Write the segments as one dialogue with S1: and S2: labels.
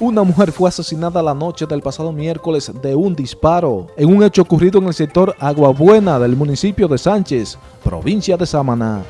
S1: Una mujer fue asesinada la noche del pasado miércoles de un disparo en un hecho ocurrido en el sector Aguabuena del municipio de Sánchez, provincia de Samaná.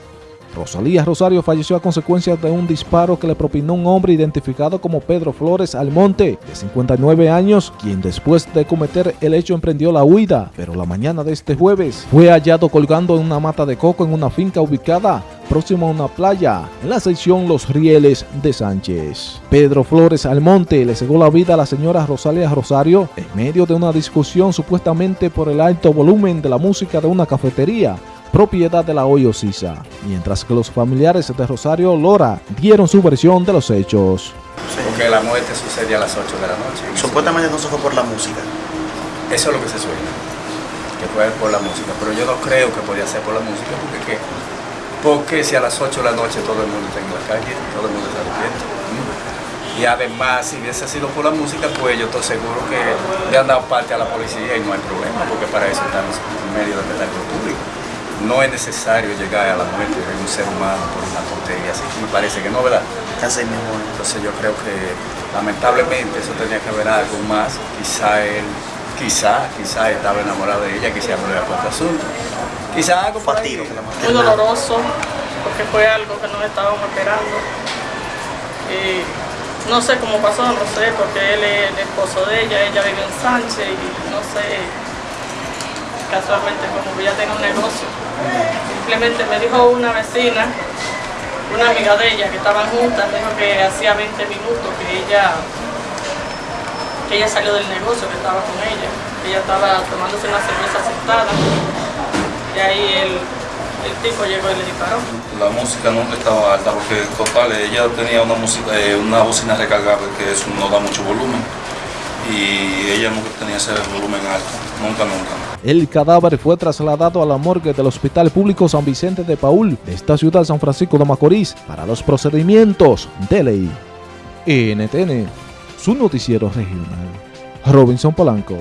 S1: Rosalía Rosario falleció a consecuencia de un disparo que le propinó un hombre identificado como Pedro Flores Almonte, de 59 años, quien después de cometer el hecho emprendió la huida, pero la mañana de este jueves fue hallado colgando en una mata de coco en una finca ubicada próximo a una playa en la sección Los Rieles de Sánchez. Pedro Flores Almonte le cegó la vida a la señora Rosalía Rosario en medio de una discusión supuestamente por el alto volumen de la música de una cafetería propiedad de la Hoyo Sisa, mientras que los familiares de Rosario Lora dieron su versión de los hechos.
S2: Porque la muerte sucede a las 8 de la noche.
S3: Supuestamente no se fue por la música.
S2: Eso es lo que se sueña, que fue por la música, pero yo no creo que podía ser por la música, porque ¿qué? Porque si a las 8 de la noche todo el mundo está en la calle, todo el mundo está despierto. Y además, si hubiese sido por la música, pues yo estoy seguro que le han dado parte a la policía y no hay problema, porque para eso estamos en medio del espectáculo público no es necesario llegar a la muerte de un ser humano por una tontería así. Me parece que no, ¿verdad?
S3: Así mismo.
S2: Entonces yo creo que lamentablemente eso tenía que haber algo más. Quizá él, quizá, quizá estaba enamorado de ella, quizá no le puesto asunto. Quizá algo
S3: partido.
S4: Muy doloroso, porque fue algo que no estábamos esperando. Y no sé cómo pasó, no sé, porque él es el esposo de ella, ella vive en Sánchez y no sé, casualmente como que ella tenga un negocio. Simplemente me dijo una vecina, una amiga de ella que estaban juntas, dijo que hacía 20 minutos que ella, que ella salió del negocio, que estaba con ella. Ella estaba tomándose una cerveza sentada y ahí el, el tipo llegó y le disparó.
S5: La música nunca estaba alta porque total ella tenía una música, eh, una bocina recargable que eso no da mucho volumen y ella nunca tenía ese volumen alto, nunca, nunca.
S1: El cadáver fue trasladado a la morgue del Hospital Público San Vicente de Paul de esta ciudad de San Francisco de Macorís para los procedimientos de ley. NTN, su noticiero regional. Robinson Polanco.